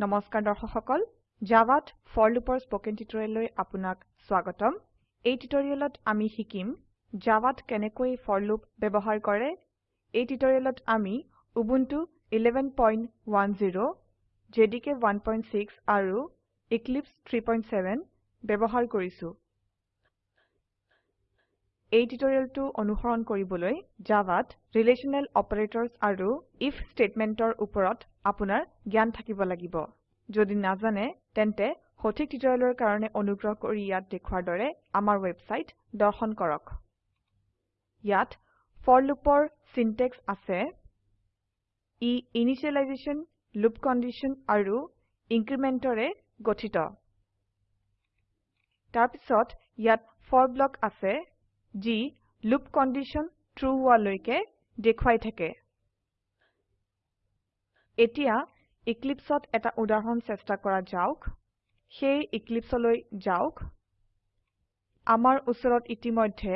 নমস্কাৰ দৰ্শক সকল জাভাত ফৰ লুপৰ স্পকেন টিউটোৰিয়েললৈ আপোনাক স্বাগতম। এই টিউটোৰিয়েলত আমি শিকিম জাভাত কেনেকৈ ফৰ লুপ ব্যৱহাৰ কৰে। এই টিউটোৰিয়েলত আমি উবুন্টু 1110 জেডিকে 16 আৰু এক্লিপছে 37 ব্যবহাৰ কৰিছো। এই টিউটোৰিয়েলটো অনুসৰণ কৰিবলৈ জাভাত ৰিলেশনেল অপাৰেটৰ্ছ আৰু ইফ স্টেটমেন্টৰ উপৰত আপোনাৰ জ্ঞান থাকিব লাগিব। যদি নাজানে তেন্তে সঠিক টিউটোৰিয়েলৰ কাৰণে অনুগ্ৰহ কৰি ইয়াত দেখুৱাৰ দৰে আমাৰ ওয়েবসাইট দৰ্শন কৰক। ইয়াত ফৰ লুপৰ সিনট্যাক্স আছে ই ইনিশিয়েলাইজেশ্যন লুপ কণ্ডিশ্যন আৰু ইনক্ৰিমেন্টৰে গঠিত। তাৰপিছত ইয়াত ফৰ ব্লক আছে যি লুপ কণ্ডিশ্যন ট্ৰু হোৱালৈকে দেখুৱাই থাকে। এতিয়া Eclipseত এটা উদাহৰণ চেষ্টা কৰা যাওক। সেই Eclipseলৈ যাওক। আমাৰ উচৰত ইতিমধ্যে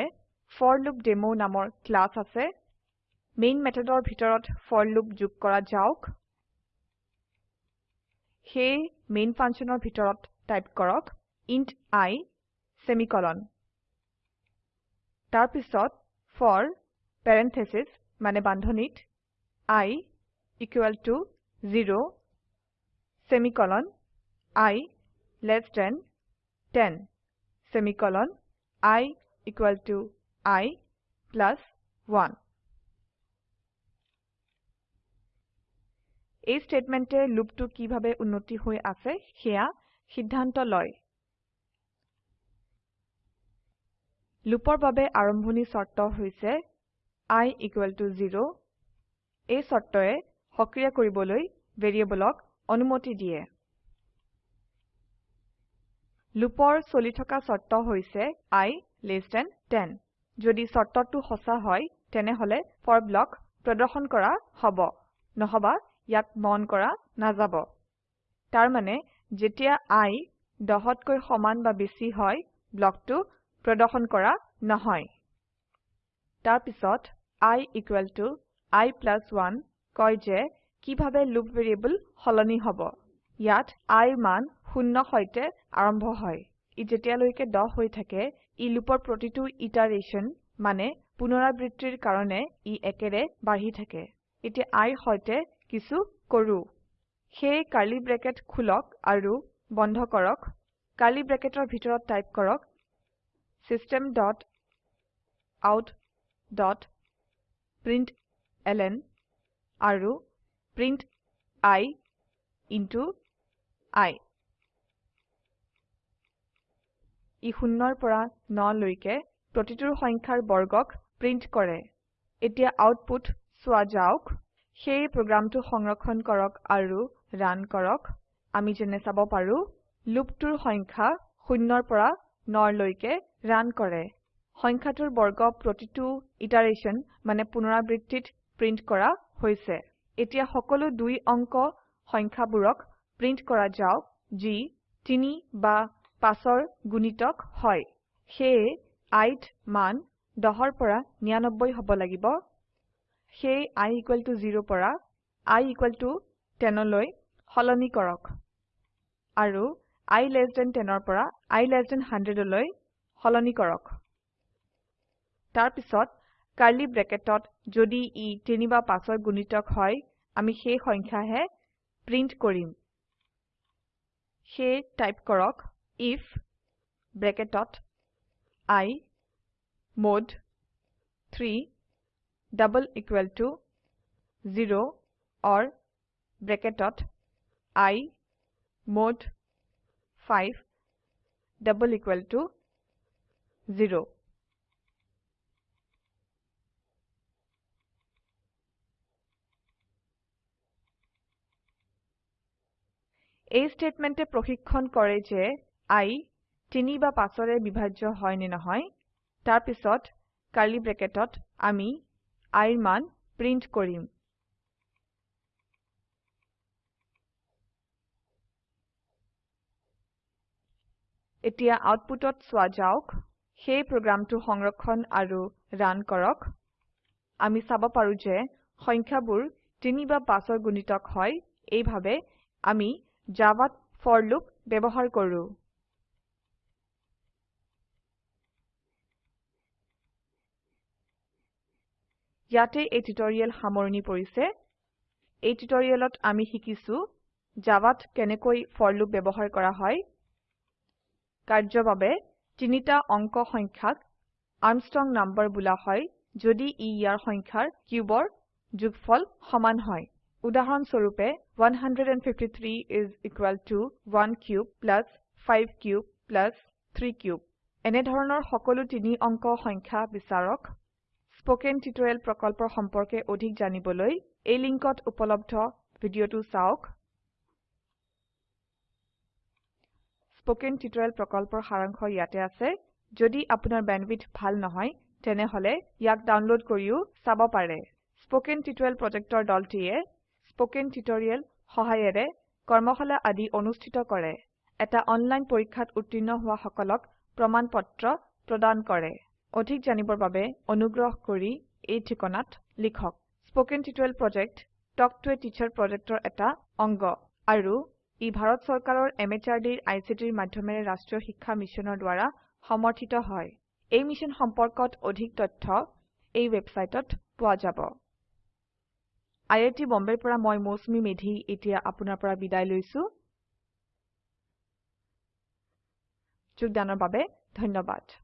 ফৰলুপডেমো নামৰ ক্লাস আছে। মেইন মেথডৰ ভিতৰত লুপ যোগ কৰা যাওক। সেই মেইন ফাংশনৰ ভিতৰত টাইপ কৰক ইণ্ট i সেমিকোলন তাৰপিছত ফৰ parenthesis মানে বান্ধনীত i equal to 0 semicolon i less than 10 semicolon i equal to i plus 1 এই স্টেটমেন্টে লুপটো কিভাবে উন্নতি হৈ আছে সেয়া সিদ্ধান্ত লয়। লুপৰ বাবে আৰম্ভণি শৰ্ত হৈছে i ইকুয়াল টু 0 এই শৰ্তয়ে সক্ৰিয় কৰিবলৈ ভ্যাৰিয়েবলক অনুমতি দিয়ে। লুপৰ চলি থকা শৰ্ত হৈছে i লেছ থান 10 যদি শৰ্তটো সঁচা হয় তেনেহলে ফৰ ব্লক প্ৰদৰ্শন কৰা হব নহবা ইয়াক মন কৰা নাযাব। তাৰ মানে যেতিয়া i 10তকৈ সমান বা বেছি হয় ব্লকটো প্ৰদৰ্শন কৰা নহয়। তাৰপিছত i i প্লাস 1 কয় যে কিভাবে লুপ ভ্যাৰিয়েবল সলনি হব। ইয়াত i মান 0 সৈতে আৰম্ভ হয়। ই যেতিয়ালৈকে 10 হৈ থাকে ই লুপৰ প্ৰতিটো ইটাৰেশ্যন মানে পুনৰাবৃত্তিৰ কাৰণে ই একেৰে বাঢ়ি থাকে। এতিয়া i সৈতে কিছু কৰো। সেই কাৰ্লি ব্ৰেকেট খুলক আৰু বন্ধ কৰক। কাৰ্লি ব্ৰেকেটৰ ভিতৰত টাইপ কৰক। System dot out dot println আৰু print i into i. I শূন্যৰ পৰা 9 লৈকে প্ৰতিটোৰ সংখ্যাৰ বৰ্গক প্ৰিন্ট কৰে। এতিয়া আউটপুট চোৱা যাওক। সেই প্ৰোগ্ৰামটো সংৰক্ষণ কৰক আৰু ৰান কৰক। আমি যেনে চাব পাৰো লুপটোৰ সংখ্যা শূন্যৰ পৰা 9 লৈকে ৰান কৰে। সংখ্যাটোৰ বৰ্গ প্ৰতিটো ইটাৰেশ্যন মানে পুনৰাবৃত্তিত প্ৰিন্ট কৰা হৈছে। এতিয়া সকলো দুই অঙ্ক সংখ্যাবোৰক প্ৰিন্ট কৰা যাওক যি 3 বা 5ৰ গুণিতক হয়। সেয়ে i মান 10 ৰ পৰা 99 হব লাগিব। সেয়ে i ইকুয়াল টু 0 পৰা i ইকুয়াল টু 10 লৈ সলনি কৰক। আৰু i লেছ থান 10 ৰ পৰা i লেছ থান 100 লৈ সলনি কৰক। তাৰপিছত কাৰ্লি ব্ৰেকেটত যদি ই 3 বা 5ৰ গুণিতক হয় আমি সেই সংখ্যাহে প্ৰিন্ট কৰিম। সেয়ে টাইপ কৰক if ব্ৰেকেটত i mod 3 double equal to 0 or ব্ৰেকেটত i mod 5 double equal to 0 এই স্টেটমেন্টে প্ৰশিক্ষন কৰে যে i 3 বা 5ৰে বিভাজ্য হয় নে নহয় তাৰপিছত কাৰ্লি ব্ৰেকেটত আমি i ৰ মান প্ৰিন্ট কৰিম। এতিয়া আউটপুটত চোৱা যাওক সেই প্ৰোগ্ৰামটো সংৰক্ষণ আৰু ৰান কৰক। আমি চাব পাৰো যে সংখ্যাবোৰ 3 বা 5ৰ গুণিতক হয় এইভাবে আমি জাভাত ফৰ লুপ ব্যবহাৰ কৰো। ইয়াতে এই টিউটৰিয়েল সামৰনি পৰিছে। এই টিউটৰিয়েলত আমি শিকিছো জাভাত কেনেকৈ ফৰ লুপ ব্যবহাৰ কৰা হয়। কাৰ্যৰ বাবে তিনিটা অঙ্ক সংখ্যাক আৰ্মষ্ট্ৰং নাম্বাৰ বোলা হয় যদি ই ইয়াৰ সংখ্যাৰ কিউবৰ যোগফল সমান হয়। উদাহৰণ স্বৰূপে 153 is equal to 1 cube plus 5 cube plus 3 cube এনে সকলো তিনি অঙ্ক সংখ্যা বিচাৰক। স্পোকেন টিউটোৰিয়েল প্ৰকল্পৰ সম্পৰ্কে অধিক জানিবলৈ এই লিঙ্কত উপলব্ধ ভিডিওটো চাওক। স্পোকেন টিউটোৰিয়েল প্ৰকল্পৰ সাৰাংশ ইয়াতে আছে। যদি আপোনাৰ বেণ্ডৱিডথ ভাল নহয় তেনেহলে ইয়াক ডাউনলোড কৰিও চাব পাৰে। স্পোকেন টিউটোৰিয়েল প্ৰজেক্টৰ দলটিয়ে স্পোকেন টিউটোৰিয়েল সহায়েৰে কৰ্মশালা আদি অনুষ্ঠিত কৰে। এটা অনলাইন পৰীক্ষাত উত্তীৰ্ণ হোৱা সকলক প্ৰমাণ পত্ৰ প্ৰদান কৰে। অধিক জানিবৰ বাবে অনুগ্ৰহ কৰি এই ঠিকনাত লিখক। Spoken tutorial project talk to a teacher প্ৰজেক্টৰ এটা অংগ। আৰু ই ভাৰত চৰকাৰৰ MHRDৰ ICTৰ মাধ্যমেৰে ৰাষ্ট্ৰীয় শিক্ষা মিছনৰ দ্ৱাৰা সমৰ্থিত হয়। এই মিশ্যন সম্পৰ্কত অধিক তথ্য এই ওয়েবসাইটত পোৱা যাব। টী বম্বেৰ পৰা মই মৌচুমী মেধী এতিয়া আপোনাৰ পৰা বিদায় লৈছো। যোগদানৰ বাবে ধন্যবাদ।